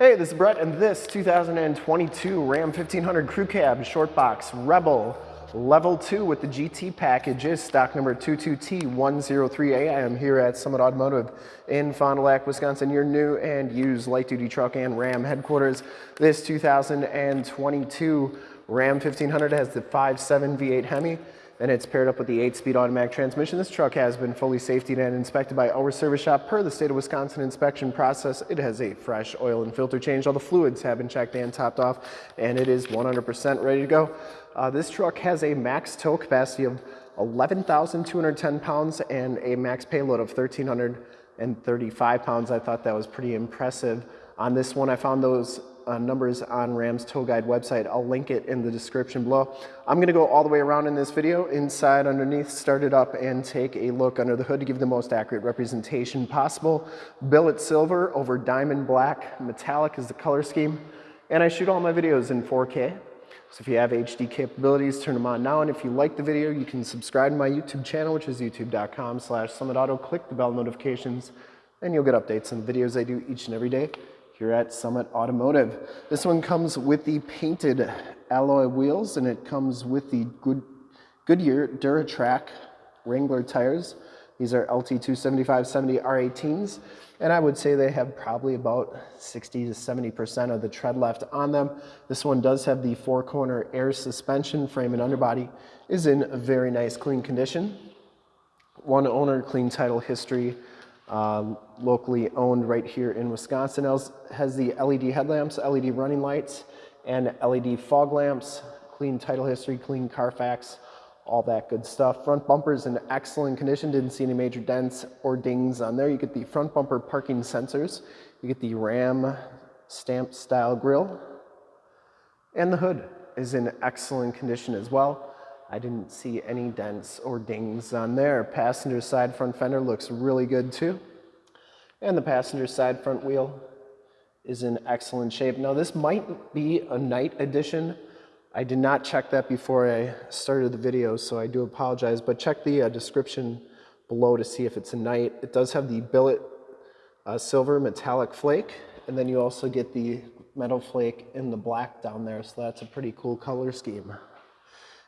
Hey, this is Brett, and this 2022 Ram 1500 Crew Cab Short Box Rebel Level 2 with the GT package is stock number 22T103A. I am here at Summit Automotive in Fond du Lac, Wisconsin, your new and used light-duty truck and Ram headquarters. This 2022 Ram 1500 has the 5.7 V8 Hemi and it's paired up with the 8-speed automatic transmission. This truck has been fully safetied and inspected by our service shop per the state of Wisconsin inspection process. It has a fresh oil and filter change. All the fluids have been checked and topped off, and it is 100% ready to go. Uh, this truck has a max tow capacity of 11,210 pounds and a max payload of 1,335 pounds. I thought that was pretty impressive. On this one, I found those uh, numbers on Ram's Tow Guide website. I'll link it in the description below. I'm gonna go all the way around in this video, inside, underneath, start it up and take a look under the hood to give the most accurate representation possible. Billet silver over diamond black, metallic is the color scheme. And I shoot all my videos in 4K. So if you have HD capabilities, turn them on now. And if you like the video, you can subscribe to my YouTube channel, which is youtube.com slash summitauto. Click the bell notifications and you'll get updates on the videos I do each and every day here at Summit Automotive. This one comes with the painted alloy wheels and it comes with the Good, Goodyear Duratrac Wrangler tires. These are LT275-70 R18s and I would say they have probably about 60 to 70% of the tread left on them. This one does have the four corner air suspension frame and underbody is in a very nice clean condition. One owner, clean title history, uh, locally owned right here in Wisconsin. It has the LED headlamps, LED running lights, and LED fog lamps, clean title history, clean Carfax, all that good stuff. Front bumper's in excellent condition. Didn't see any major dents or dings on there. You get the front bumper parking sensors. You get the Ram stamp style grille. And the hood is in excellent condition as well. I didn't see any dents or dings on there. Passenger side front fender looks really good too. And the passenger side front wheel is in excellent shape. Now this might be a night edition. I did not check that before I started the video, so I do apologize, but check the uh, description below to see if it's a night. It does have the billet uh, silver metallic flake, and then you also get the metal flake in the black down there, so that's a pretty cool color scheme.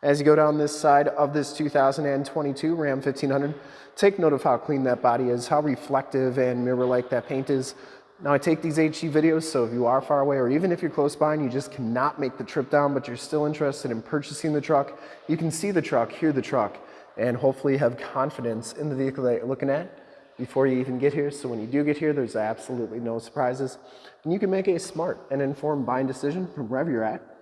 As you go down this side of this 2022 Ram 1500, take note of how clean that body is, how reflective and mirror-like that paint is. Now I take these HD videos, so if you are far away or even if you're close by and you just cannot make the trip down, but you're still interested in purchasing the truck, you can see the truck, hear the truck, and hopefully have confidence in the vehicle that you're looking at before you even get here. So when you do get here, there's absolutely no surprises. And you can make a smart and informed buying decision from wherever you're at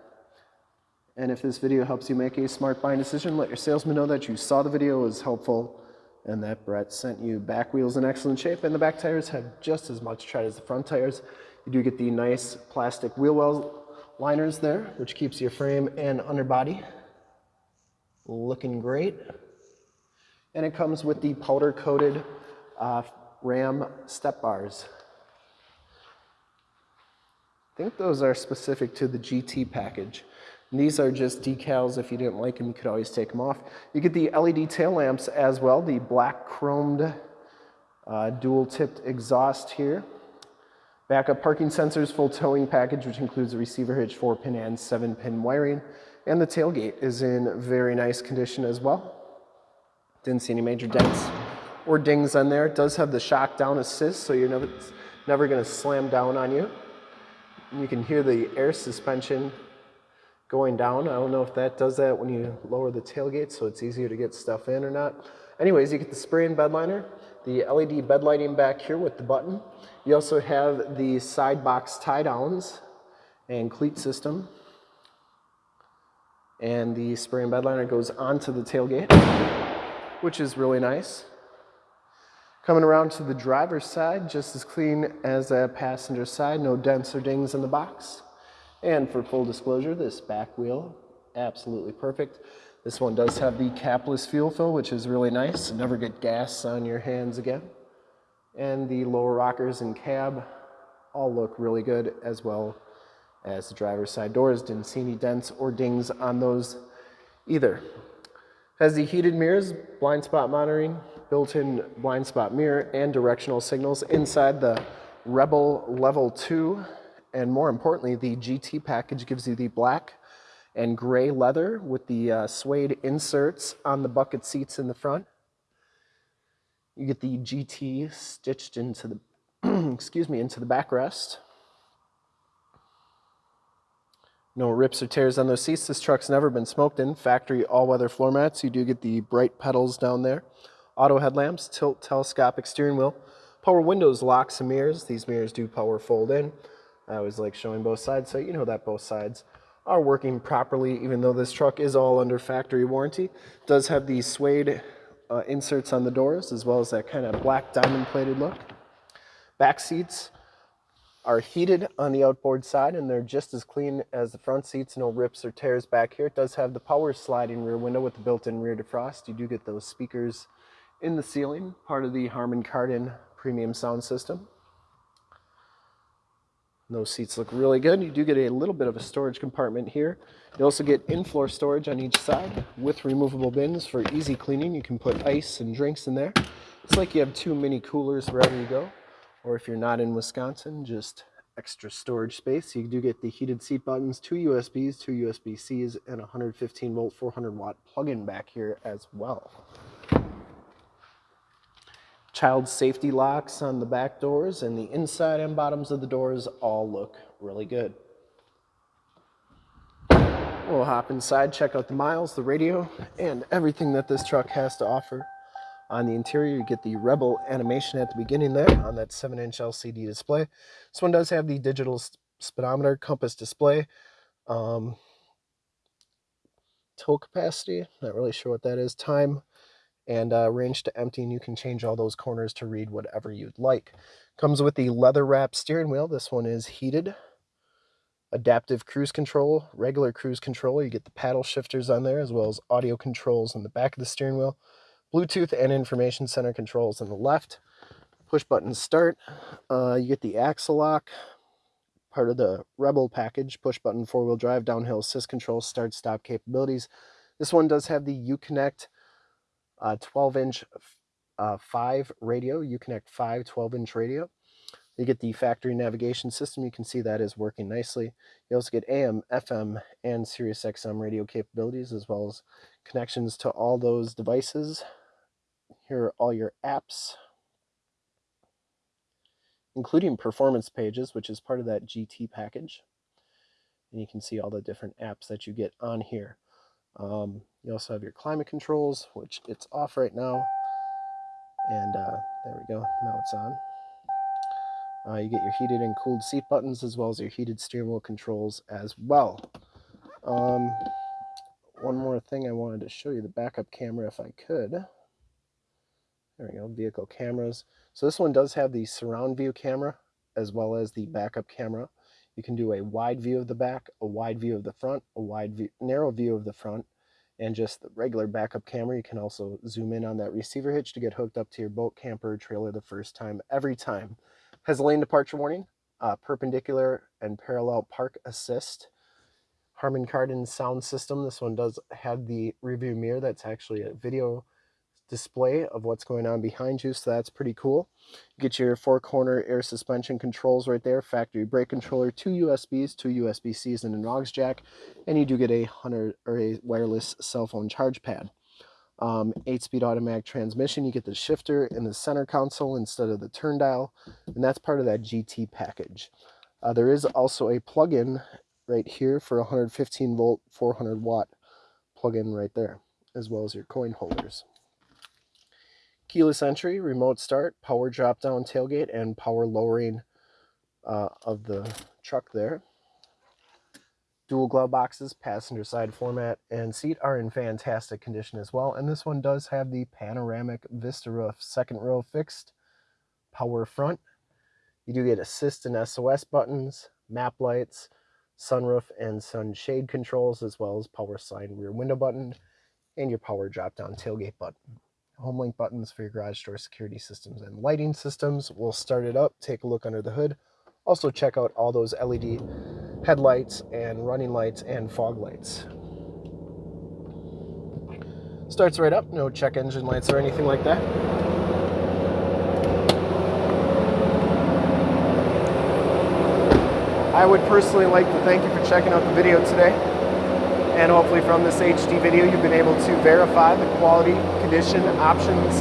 and if this video helps you make a smart buying decision, let your salesman know that you saw the video was helpful and that Brett sent you back wheels in excellent shape and the back tires have just as much tread as the front tires. You do get the nice plastic wheel well liners there, which keeps your frame and underbody looking great. And it comes with the powder coated uh, Ram step bars. I think those are specific to the GT package. And these are just decals. If you didn't like them, you could always take them off. You get the LED tail lamps as well, the black chromed uh, dual-tipped exhaust here. Backup parking sensors, full towing package, which includes a receiver hitch, 4-pin and 7-pin wiring. And the tailgate is in very nice condition as well. Didn't see any major dents or dings on there. It does have the shock down assist, so you're never, never going to slam down on you. And you can hear the air suspension going down. I don't know if that does that when you lower the tailgate so it's easier to get stuff in or not. Anyways, you get the spray-in bed liner, the LED bed lighting back here with the button. You also have the side box tie downs and cleat system. And the spray-in bed liner goes onto the tailgate, which is really nice. Coming around to the driver's side, just as clean as the passenger side, no dents or dings in the box. And for full disclosure, this back wheel, absolutely perfect. This one does have the capless fuel fill, which is really nice. Never get gas on your hands again. And the lower rockers and cab all look really good as well as the driver's side doors. Didn't see any dents or dings on those either. Has the heated mirrors, blind spot monitoring, built-in blind spot mirror, and directional signals inside the Rebel Level 2 And more importantly, the GT package gives you the black and gray leather with the uh, suede inserts on the bucket seats in the front. You get the GT stitched into the, excuse me, into the backrest. No rips or tears on those seats. This truck's never been smoked in. Factory all-weather floor mats. You do get the bright pedals down there. Auto headlamps, tilt telescopic steering wheel. Power windows, locks and mirrors. These mirrors do power fold in. I always like showing both sides, so you know that both sides are working properly, even though this truck is all under factory warranty. It does have the suede uh, inserts on the doors, as well as that kind of black diamond plated look. Back seats are heated on the outboard side, and they're just as clean as the front seats. No rips or tears back here. It does have the power sliding rear window with the built-in rear defrost. You do get those speakers in the ceiling, part of the Harman Kardon premium sound system. Those seats look really good. You do get a little bit of a storage compartment here. You also get in-floor storage on each side with removable bins for easy cleaning. You can put ice and drinks in there. It's like you have two mini coolers wherever you go. Or if you're not in Wisconsin, just extra storage space. You do get the heated seat buttons, two USBs, two USB-Cs, and 115 volt 400 watt plug-in back here as well child safety locks on the back doors and the inside and bottoms of the doors all look really good. We'll hop inside, check out the miles, the radio, and everything that this truck has to offer. On the interior, you get the Rebel animation at the beginning there on that 7-inch LCD display. This one does have the digital speedometer compass display. Um, tow capacity, not really sure what that is. Time, and uh, range to empty and you can change all those corners to read whatever you'd like. Comes with the leather wrapped steering wheel. This one is heated. Adaptive cruise control, regular cruise control. You get the paddle shifters on there as well as audio controls on the back of the steering wheel. Bluetooth and information center controls on the left. Push button start. Uh, you get the axle lock, part of the Rebel package. Push button four wheel drive, downhill assist control, start stop capabilities. This one does have the Uconnect 12 inch uh, 5 radio, Uconnect 5 12 inch radio. You get the factory navigation system. You can see that is working nicely. You also get AM, FM, and Sirius XM radio capabilities, as well as connections to all those devices. Here are all your apps, including performance pages, which is part of that GT package. And you can see all the different apps that you get on here. Um, you also have your climate controls, which it's off right now. And uh, there we go, now it's on. Uh, you get your heated and cooled seat buttons as well as your heated steering wheel controls as well. Um, one more thing I wanted to show you, the backup camera if I could. There we go, vehicle cameras. So this one does have the surround view camera as well as the backup camera. You can do a wide view of the back, a wide view of the front, a wide view, narrow view of the front, and just the regular backup camera. You can also zoom in on that receiver hitch to get hooked up to your boat, camper, trailer the first time, every time. Has a lane departure warning, uh, perpendicular and parallel park assist. Harman Kardon sound system. This one does have the rearview mirror. That's actually a video display of what's going on behind you, so that's pretty cool. You get your four corner air suspension controls right there, factory brake controller, two USBs, two USB-Cs, and an aux jack, and you do get a hundred or a wireless cell phone charge pad. Um, eight-speed automatic transmission, you get the shifter in the center console instead of the turn dial, and that's part of that GT package. Uh, there is also a plug-in right here for 115 volt, 400 watt plug-in right there, as well as your coin holders keyless entry, remote start, power drop down tailgate, and power lowering uh, of the truck there. Dual glove boxes, passenger side floor mat, and seat are in fantastic condition as well. And this one does have the panoramic Vista roof, second row fixed, power front. You do get assist and SOS buttons, map lights, sunroof and sunshade controls, as well as power sign rear window button, and your power drop down tailgate button home link buttons for your garage door security systems and lighting systems. We'll start it up, take a look under the hood. Also check out all those LED headlights and running lights and fog lights. Starts right up, no check engine lights or anything like that. I would personally like to thank you for checking out the video today. And hopefully from this HD video, you've been able to verify the quality, condition, options,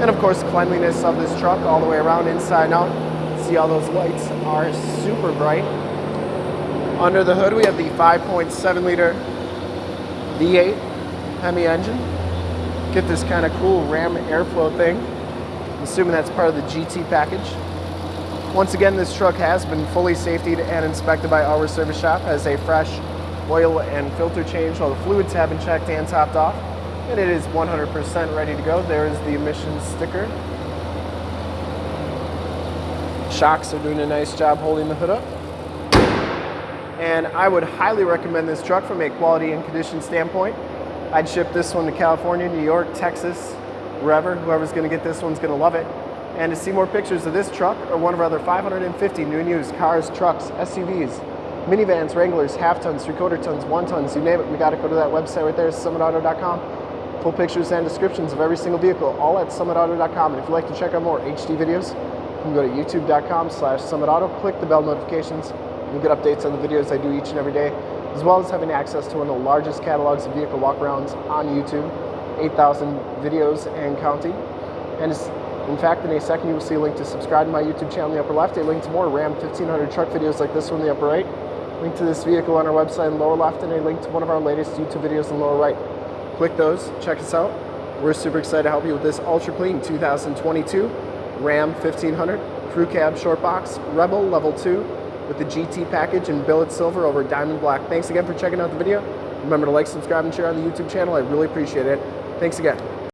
and of course cleanliness of this truck all the way around, inside and out. See all those lights are super bright. Under the hood, we have the 5.7 liter V8 Hemi engine. Get this kind of cool Ram airflow thing. I'm assuming that's part of the GT package. Once again, this truck has been fully safetied and inspected by our service shop, as a fresh oil and filter change. All the fluids have been checked and topped off, and it is 100% ready to go. There is the emissions sticker. Shocks are doing a nice job holding the hood up. And I would highly recommend this truck from a quality and condition standpoint. I'd ship this one to California, New York, Texas, wherever. Whoever's gonna get this one's gonna love it. And to see more pictures of this truck or one of our other 550 new and used cars, trucks, SUVs, minivans, Wranglers, half tons, three quarter tons, one tons, you name it, we got to go to that website right there, summitauto.com. Full pictures and descriptions of every single vehicle, all at summitauto.com. And if you'd like to check out more HD videos, you can go to youtube.com slash summitauto, click the bell notifications, you'll get updates on the videos I do each and every day, as well as having access to one of the largest catalogs of vehicle walkarounds on YouTube, 8,000 videos and counting. And in fact, in a second, you will see a link to subscribe to my YouTube channel in the upper left, a link to more Ram 1500 truck videos like this one in the upper right, link to this vehicle on our website in lower left, and a link to one of our latest YouTube videos in the lower right. Click those, check us out. We're super excited to help you with this ultra clean 2022 Ram 1500 Crew Cab Short Box Rebel Level 2 with the GT package in billet silver over diamond black. Thanks again for checking out the video. Remember to like, subscribe, and share on the YouTube channel. I really appreciate it. Thanks again.